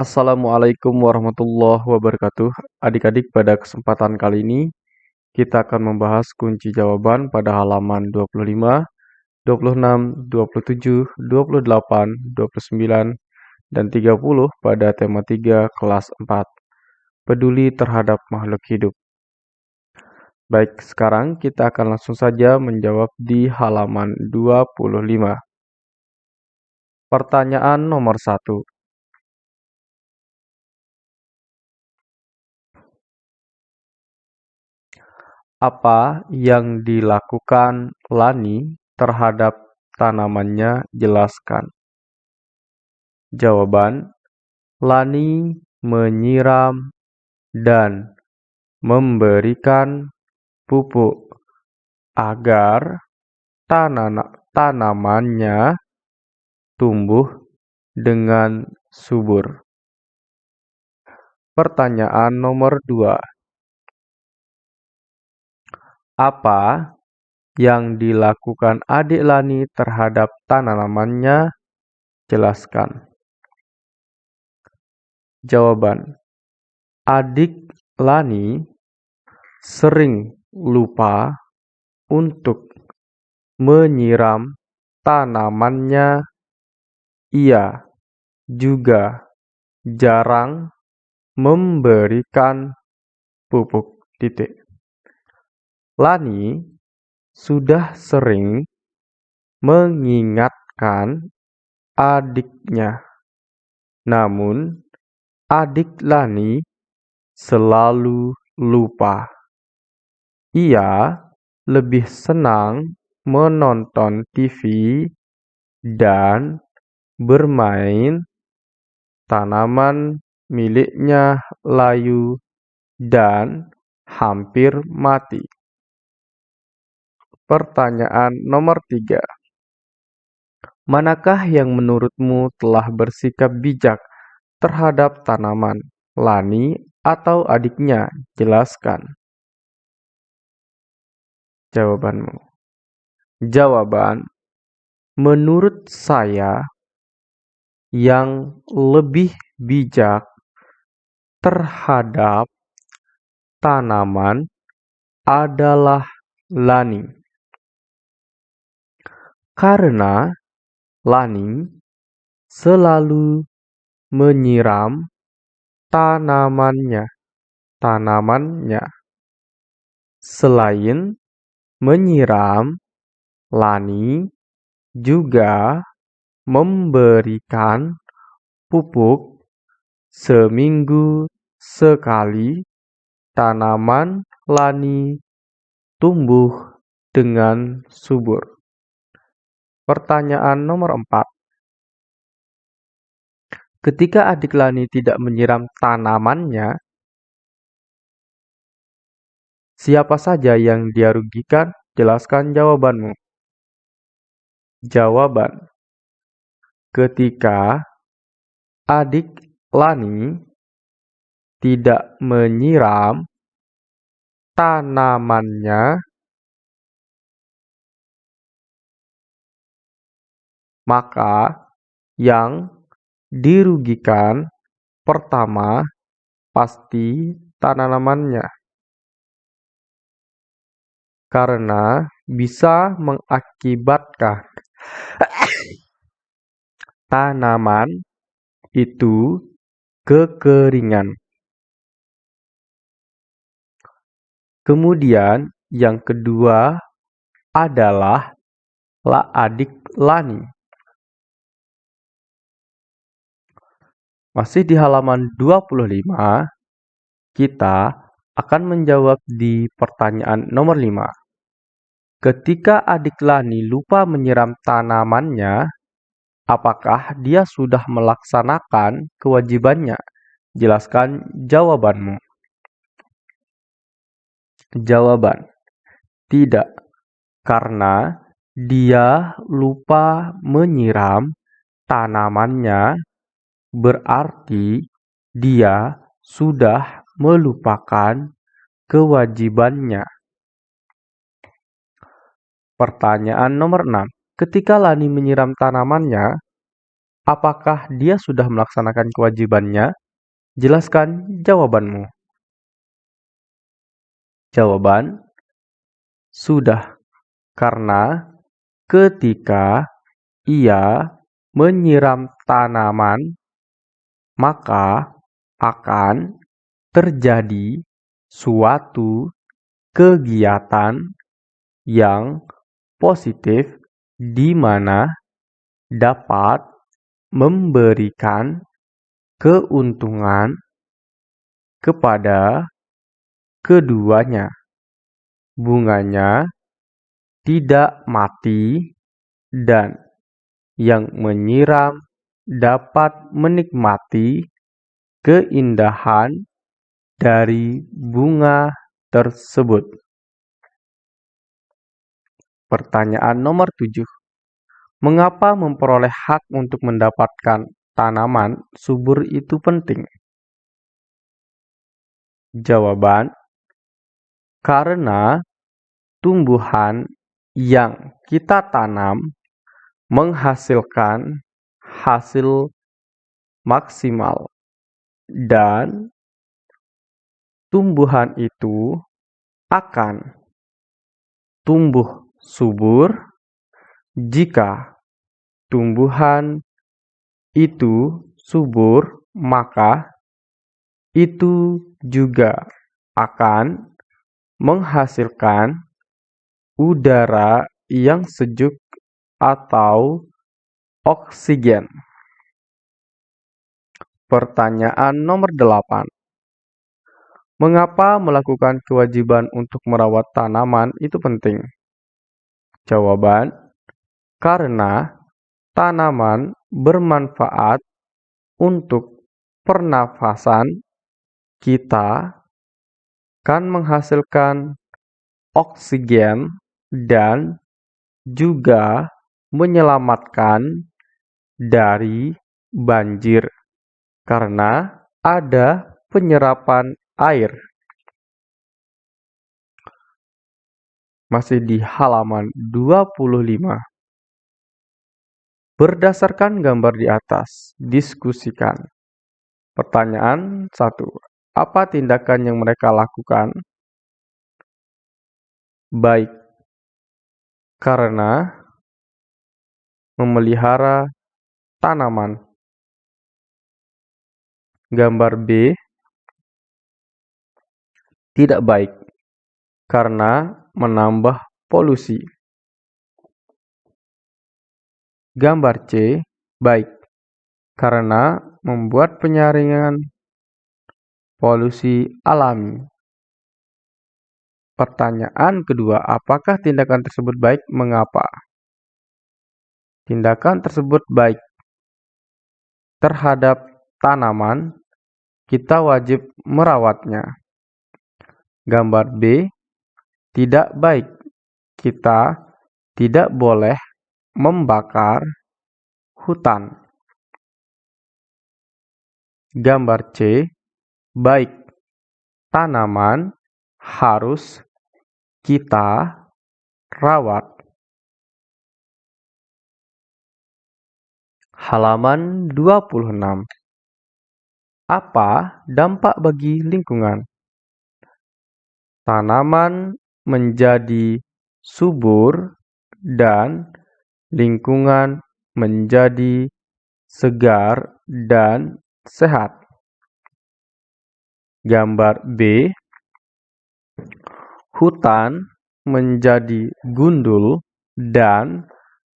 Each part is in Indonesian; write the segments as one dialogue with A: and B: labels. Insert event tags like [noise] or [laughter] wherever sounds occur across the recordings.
A: Assalamualaikum warahmatullahi wabarakatuh. Adik-adik, pada kesempatan kali ini kita akan membahas kunci jawaban pada halaman 25, 26, 27, 28, 29, dan 30 pada tema 3 kelas 4. Peduli terhadap makhluk hidup. Baik, sekarang kita akan langsung saja menjawab di halaman 25. Pertanyaan nomor 1. Apa yang dilakukan Lani terhadap tanamannya? Jelaskan. Jawaban: Lani menyiram dan memberikan pupuk agar tanamannya tumbuh dengan subur. Pertanyaan nomor 2. Apa yang dilakukan adik Lani terhadap tanamannya? Jelaskan. Jawaban: Adik Lani sering lupa untuk menyiram tanamannya. Ia juga jarang memberikan pupuk. Titik. Lani sudah sering mengingatkan adiknya, namun adik Lani selalu lupa. Ia lebih senang menonton TV dan bermain. Tanaman miliknya layu dan hampir mati. Pertanyaan nomor tiga. Manakah yang menurutmu telah bersikap bijak terhadap tanaman, Lani atau adiknya? Jelaskan. Jawabanmu. Jawaban: Menurut saya, yang lebih bijak terhadap tanaman adalah Lani. Karena Lani selalu menyiram tanamannya. Tanamannya. Selain menyiram, Lani juga memberikan pupuk seminggu sekali. Tanaman Lani tumbuh dengan subur. Pertanyaan nomor 4. Ketika adik Lani tidak menyiram tanamannya, siapa saja yang dia rugikan? Jelaskan jawabanmu. Jawaban. Ketika adik Lani tidak menyiram tanamannya, maka yang dirugikan pertama pasti tanamannya, karena bisa mengakibatkan [coughs] tanaman itu kekeringan. Kemudian yang kedua adalah la adik Lani. Masih di halaman 25, kita akan menjawab di pertanyaan nomor 5. Ketika adik Lani lupa menyiram tanamannya, apakah dia sudah melaksanakan kewajibannya? Jelaskan jawabanmu. Jawaban: Tidak, karena dia lupa menyiram tanamannya berarti dia sudah melupakan kewajibannya. Pertanyaan nomor 6. Ketika Lani menyiram tanamannya, Apakah dia sudah melaksanakan kewajibannya? Jelaskan jawabanmu. Jawaban: Sudah, karena ketika ia menyiram tanaman, maka akan terjadi suatu kegiatan yang positif di mana dapat memberikan keuntungan kepada keduanya. Bunganya tidak mati dan yang menyiram dapat menikmati keindahan dari bunga tersebut. Pertanyaan nomor 7. Mengapa memperoleh hak untuk mendapatkan tanaman subur itu penting? Jawaban: Karena tumbuhan yang kita tanam menghasilkan hasil maksimal. Dan tumbuhan itu akan tumbuh subur jika tumbuhan itu subur, maka itu juga akan menghasilkan udara yang sejuk atau oksigen. Pertanyaan nomor 8. Mengapa melakukan kewajiban untuk merawat tanaman itu penting? Jawaban: Karena Tanaman bermanfaat untuk pernafasan kita, kan menghasilkan oksigen dan juga menyelamatkan dari banjir karena ada penyerapan air. Masih di halaman 25. Berdasarkan gambar di atas, diskusikan. Pertanyaan 1. Apa tindakan yang mereka lakukan? Baik, karena memelihara tanaman. Gambar B tidak baik karena menambah polusi. Gambar C baik, karena membuat penyaringan polusi alami. Pertanyaan kedua, apakah tindakan tersebut baik? Mengapa? Tindakan tersebut baik terhadap tanaman, kita wajib merawatnya. Gambar B, tidak baik. Kita tidak boleh membakar hutan. Gambar C. Baik, tanaman harus kita rawat. Halaman 26. Apa dampak bagi lingkungan? Tanaman menjadi subur dan lingkungan menjadi segar dan sehat. Gambar B. Hutan menjadi gundul dan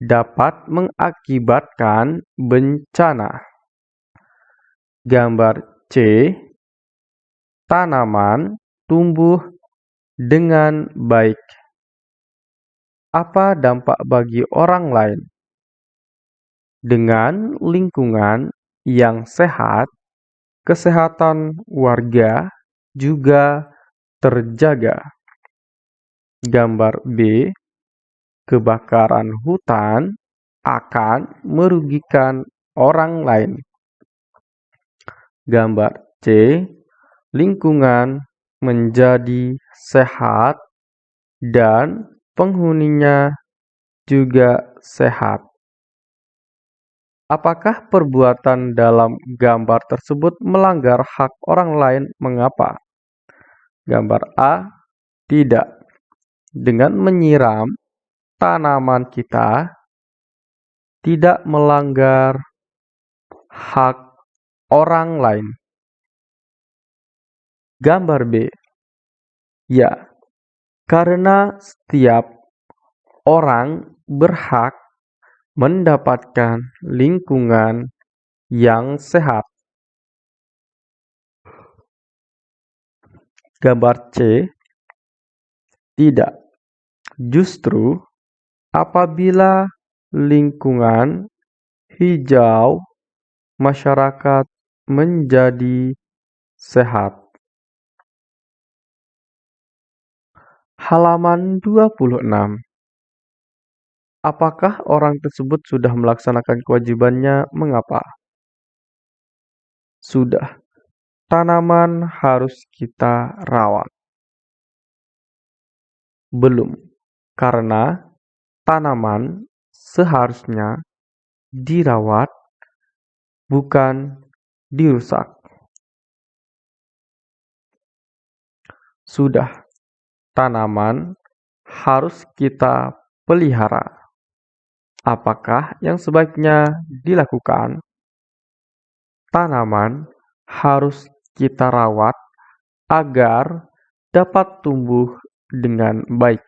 A: dapat mengakibatkan bencana. Gambar C. Tanaman tumbuh dengan baik apa dampak bagi orang lain? Dengan lingkungan yang sehat, kesehatan warga juga terjaga. Gambar B. Kebakaran hutan akan merugikan orang lain. Gambar C. Lingkungan menjadi sehat dan penghuninya juga sehat Apakah perbuatan dalam gambar tersebut melanggar hak orang lain? Mengapa? Gambar A. Tidak. Dengan menyiram tanaman kita tidak melanggar hak orang lain. Gambar B. Ya, karena setiap orang berhak mendapatkan lingkungan yang sehat. Gambar C. Tidak. Justru apabila lingkungan hijau masyarakat menjadi sehat. Halaman 26 Apakah orang tersebut sudah melaksanakan kewajibannya? Mengapa? Sudah. Tanaman harus kita rawat. Belum. Karena tanaman seharusnya dirawat bukan dirusak. Sudah. Tanaman harus kita pelihara. Apakah yang sebaiknya dilakukan? Tanaman harus kita rawat agar dapat tumbuh dengan baik.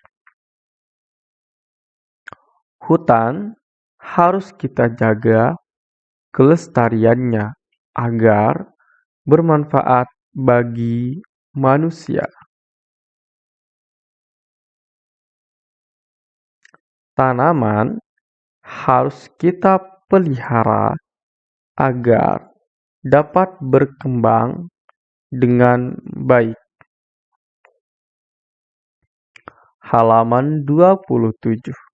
A: Hutan harus kita jaga kelestariannya agar bermanfaat bagi manusia. Tanaman harus kita pelihara agar dapat berkembang dengan baik. Halaman 27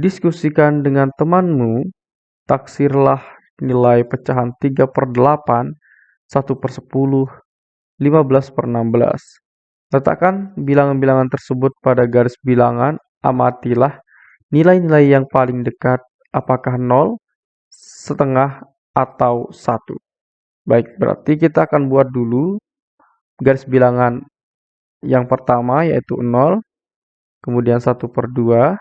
A: Diskusikan dengan temanmu, taksirlah nilai pecahan 3 per 8, 1 per 10, 15 per 16. Letakkan bilangan-bilangan tersebut pada garis bilangan, amatilah Nilai-nilai yang paling dekat apakah 0, setengah, atau 1. Baik, berarti kita akan buat dulu garis bilangan yang pertama yaitu 0, kemudian 1 per 2,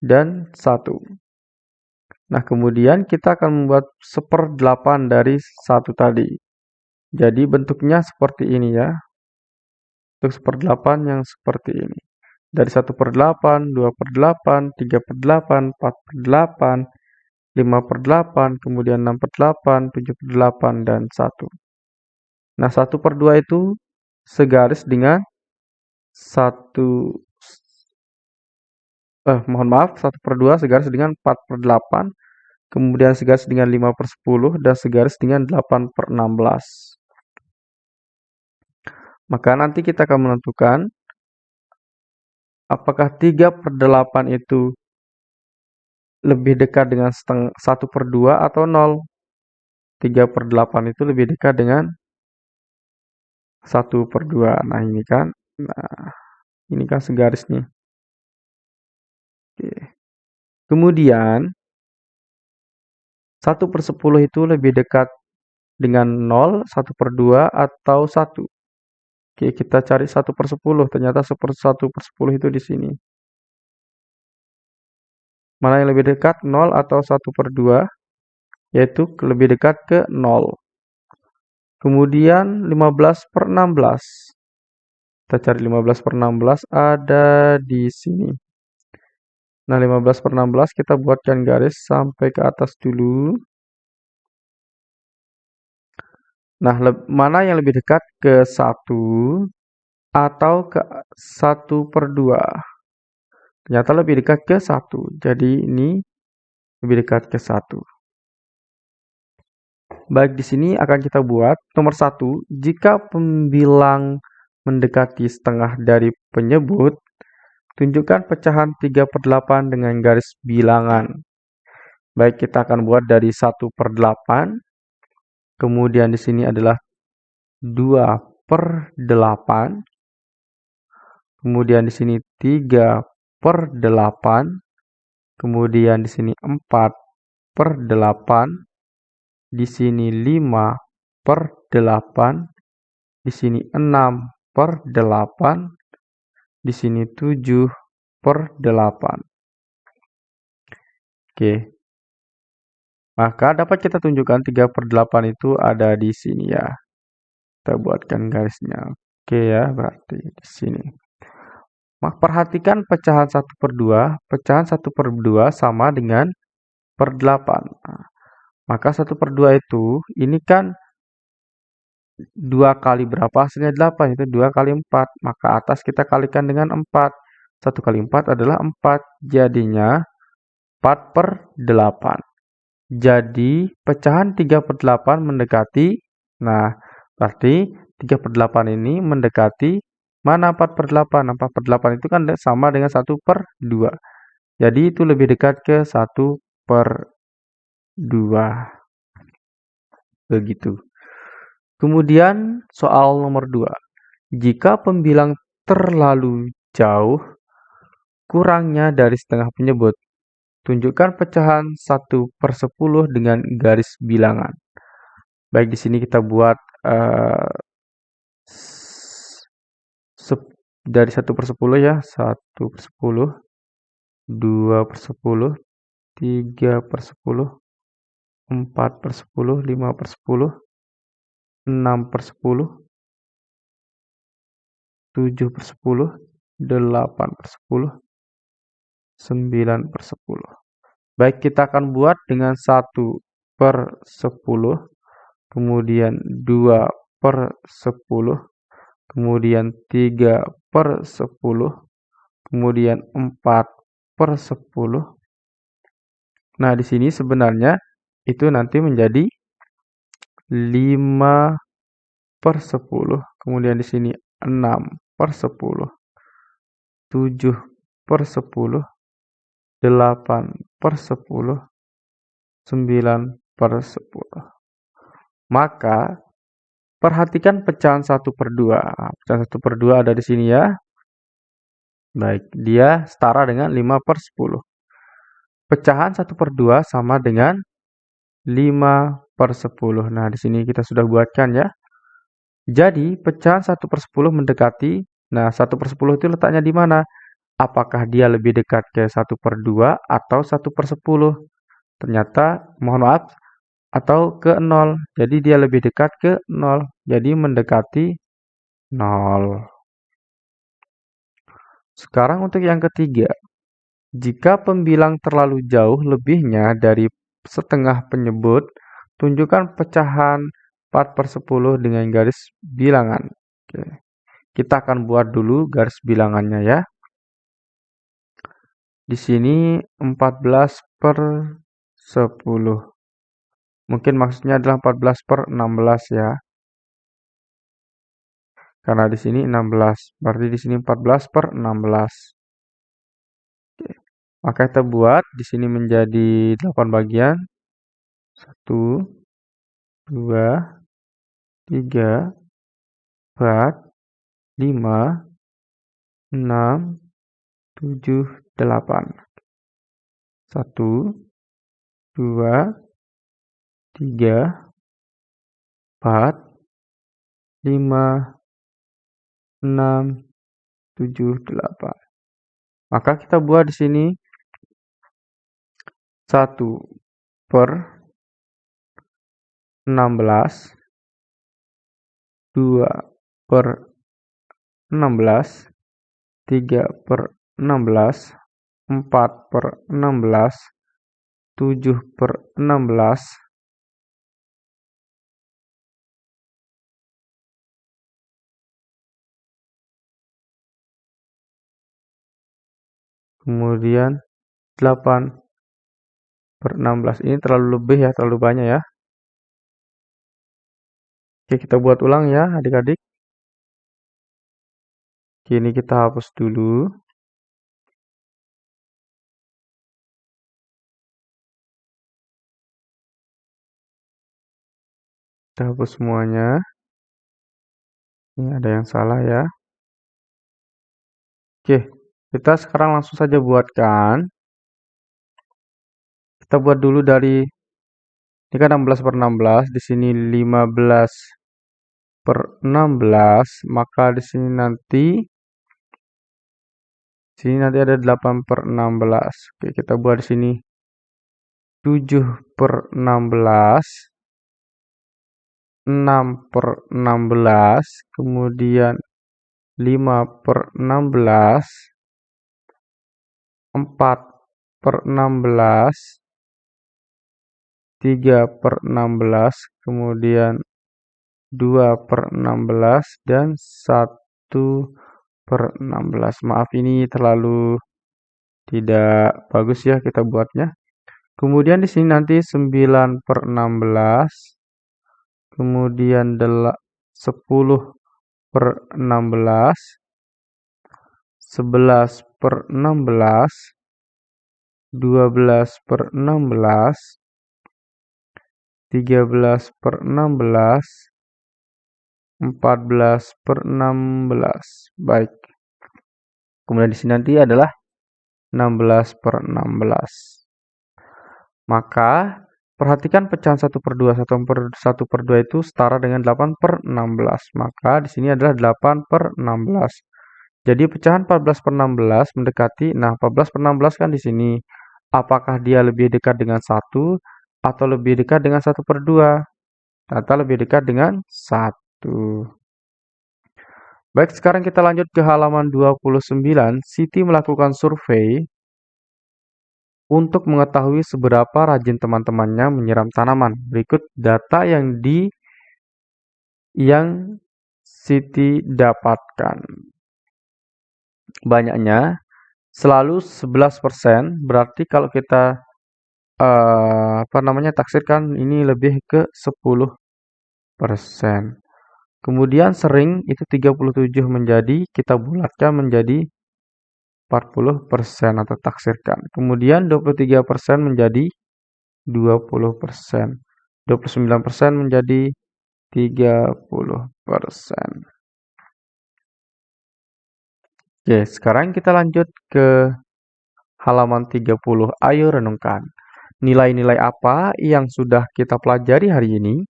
A: dan 1. Nah, kemudian kita akan membuat seperdelapan dari 1 tadi. Jadi bentuknya seperti ini ya. Untuk seperdelapan yang seperti ini dari 1 per 8, 2 per 8, 3 per 8, 4 per 8, 5 per 8, kemudian 6 per 8, 7 per 8, dan 1. Nah, 1 per 2 itu segaris dengan 1, eh, mohon maaf, 1 per 2 segaris dengan 4 per 8, kemudian segaris dengan 5 per 10, dan segaris dengan 8 per 16. Maka nanti kita akan menentukan Apakah 3 per 8 itu lebih dekat dengan setengah, 1 per 2 atau 0? 3 per 8 itu lebih dekat dengan 1 per 2. Nah ini kan, nah, ini kan segaris nih. Kemudian, 1 per 10 itu lebih dekat dengan 0, 1 per 2, atau 1. Oke, kita cari 1 per 10. Ternyata 1 per 10 itu di sini. Mana yang lebih dekat? 0 atau 1 per 2? Yaitu lebih dekat ke 0. Kemudian 15 per 16. Kita cari 15 per 16 ada di sini. Nah, 15 per 16 kita buatkan garis sampai ke atas dulu. Nah, mana yang lebih dekat ke 1 atau ke 1 per 2? Ternyata lebih dekat ke 1. Jadi ini lebih dekat ke 1. Baik, di sini akan kita buat nomor 1. Jika pembilang mendekati setengah dari penyebut, tunjukkan pecahan 3 per 8 dengan garis bilangan. Baik, kita akan buat dari 1 per 8 Kemudian di sini adalah 2 per 8. Kemudian di sini 3 per 8. Kemudian di sini 4 per 8, di sini 5 per 8, di sini 6 per 8, di sini 7 per 8. Oke. Maka dapat kita tunjukkan 3 per 8 itu ada di sini ya. Kita buatkan garisnya. Oke ya, berarti di sini. Maka perhatikan pecahan 1 per 2. Pecahan 1 per 2 sama dengan per 8. Nah, maka 1 per 2 itu, ini kan 2 kali berapa hasilnya 8, itu 2 kali 4. Maka atas kita kalikan dengan 4. 1 kali 4 adalah 4. Jadinya 4 per 8. Jadi pecahan 3 per 8 mendekati, nah berarti 3 per 8 ini mendekati mana 4 per 8? 4 per 8 itu kan sama dengan 1 per 2. Jadi itu lebih dekat ke 1 per 2. Begitu. Kemudian soal nomor 2. Jika pembilang terlalu jauh, kurangnya dari setengah penyebut. Tunjukkan pecahan 1 per 10 dengan garis bilangan. Baik, di sini kita buat uh, dari 1 per 10 ya. 1 per 10, 2 per 10, 3 per 10, 4 per 10, 5 per 10, 6 per 10, 7 per 10, 8 per 10, 9 per 10. Baik, kita akan buat dengan 1 per 10, kemudian 2 per 10, kemudian 3 per 10, kemudian 4 per 10. Nah, di sini sebenarnya itu nanti menjadi 5 per 10, kemudian di sini 6 per 10, 7 per 10, 8 per 10, 9 per 10. Maka, perhatikan pecahan 1 per 2. Pecahan 1 per 2 ada di sini ya. Baik, dia setara dengan 5 per 10. Pecahan 1 per 2 sama dengan 5 per 10. Nah, di sini kita sudah buatkan ya. Jadi, pecahan 1 per 10 mendekati, nah 1 per 10 itu letaknya di mana? apakah dia lebih dekat ke 1 per 2 atau 1 per 10. Ternyata, mohon maaf, atau ke 0. Jadi dia lebih dekat ke 0. Jadi mendekati 0. Sekarang untuk yang ketiga. Jika pembilang terlalu jauh lebihnya dari setengah penyebut, tunjukkan pecahan 4 per 10 dengan garis bilangan. Oke. Kita akan buat dulu garis bilangannya ya. Di sini 14 per 10. Mungkin maksudnya adalah 14 per 16 ya. Karena di sini 16. Berarti di sini 14 per 16. Oke. Maka kita buat di sini menjadi 8 bagian. 1, 2, 3, 4, 5, 6, 7, delapan. Satu, dua, tiga, empat, lima, enam, tujuh, delapan. Maka kita buat di sini satu per enam belas, dua per enam belas, tiga per enam belas, 4 per 16, 7 per 16, kemudian 8 per 16 ini terlalu lebih ya, terlalu banyak ya. Oke, kita buat ulang ya adik-adik. Ini kita hapus dulu. kita hapus semuanya ini ada yang salah ya oke kita sekarang langsung saja buatkan kita buat dulu dari ini kan 16 per 16, di sini 15 per 16, maka di sini nanti sini nanti ada 8 per 16. Oke, kita buat di sini 7 per 16, 6 per 16, kemudian 5 per 16, 4 per 16, 3 per 16, kemudian 2 per 16, dan 1 per 16. Maaf ini terlalu tidak bagus ya kita buatnya. Kemudian di sini nanti 9 per 16, kemudian 10 per 16, 11 per 16, 12 per 16, 13 per 16, 14 per 16. Baik. Kemudian di sini nanti adalah 16 per 16. Maka Perhatikan pecahan 1 per 2. 1 per, 1 per 2 itu setara dengan 8 per 16. Maka di sini adalah 8 per 16. Jadi pecahan 14 per 16 mendekati, nah 14 per 16 kan di sini. Apakah dia lebih dekat dengan 1 atau lebih dekat dengan 1 per 2? Ternyata lebih dekat dengan 1. Baik, sekarang kita lanjut ke halaman 29. Siti melakukan survei untuk mengetahui seberapa rajin teman-temannya menyiram tanaman. Berikut data yang di yang Siti dapatkan. Banyaknya selalu 11%, berarti kalau kita uh, apa namanya taksirkan ini lebih ke 10%. Kemudian sering itu 37 menjadi kita bulatkan menjadi 40% atau taksirkan. Kemudian 23% menjadi 20%. 29% menjadi 30%. Oke, sekarang kita lanjut ke halaman 30. Ayo renungkan. Nilai-nilai apa yang sudah kita pelajari hari ini?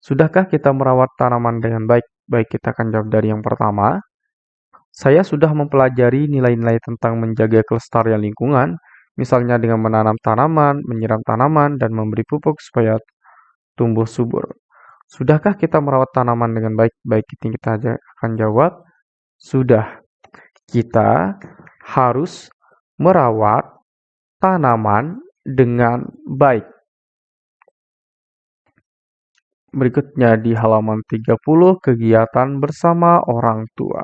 A: Sudahkah kita merawat tanaman dengan baik? Baik, kita akan jawab dari yang pertama. Saya sudah mempelajari nilai-nilai tentang menjaga kelestarian lingkungan, misalnya dengan menanam tanaman, menyiram tanaman, dan memberi pupuk supaya tumbuh subur. Sudahkah kita merawat tanaman dengan baik? Baik, kita akan jawab, sudah. Kita harus merawat tanaman dengan baik. Berikutnya di halaman 30, kegiatan bersama orang tua.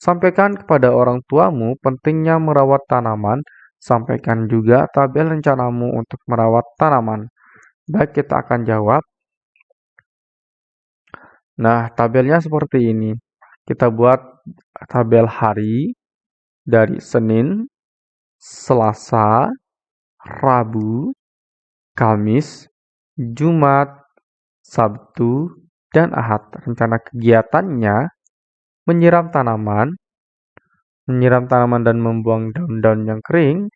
A: Sampaikan kepada orang tuamu pentingnya merawat tanaman. Sampaikan juga tabel rencanamu untuk merawat tanaman. Baik, kita akan jawab. Nah, tabelnya seperti ini. Kita buat tabel hari dari Senin, Selasa, Rabu, Kamis, Jumat, Sabtu, dan Ahad. Rencana kegiatannya menyiram tanaman, menyiram tanaman dan membuang daun-daun yang kering,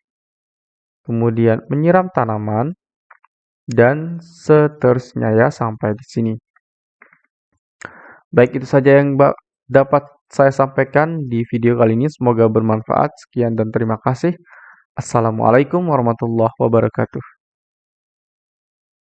A: kemudian menyiram tanaman, dan seterusnya ya sampai di sini. Baik itu saja yang dapat saya sampaikan di video kali ini. Semoga bermanfaat. Sekian dan terima kasih. Assalamualaikum warahmatullahi wabarakatuh.